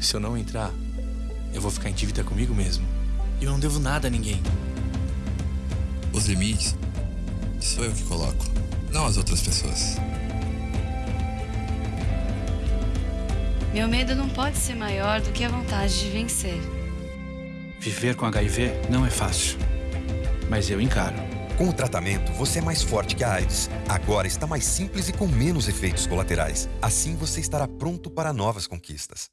Se eu não entrar, eu vou ficar em dívida comigo mesmo. E eu não devo nada a ninguém. Os limites sou eu que coloco, não as outras pessoas. Meu medo não pode ser maior do que a vontade de vencer. Viver com HIV não é fácil, mas eu encaro. Com o tratamento, você é mais forte que a AIDS. Agora está mais simples e com menos efeitos colaterais. Assim você estará pronto para novas conquistas.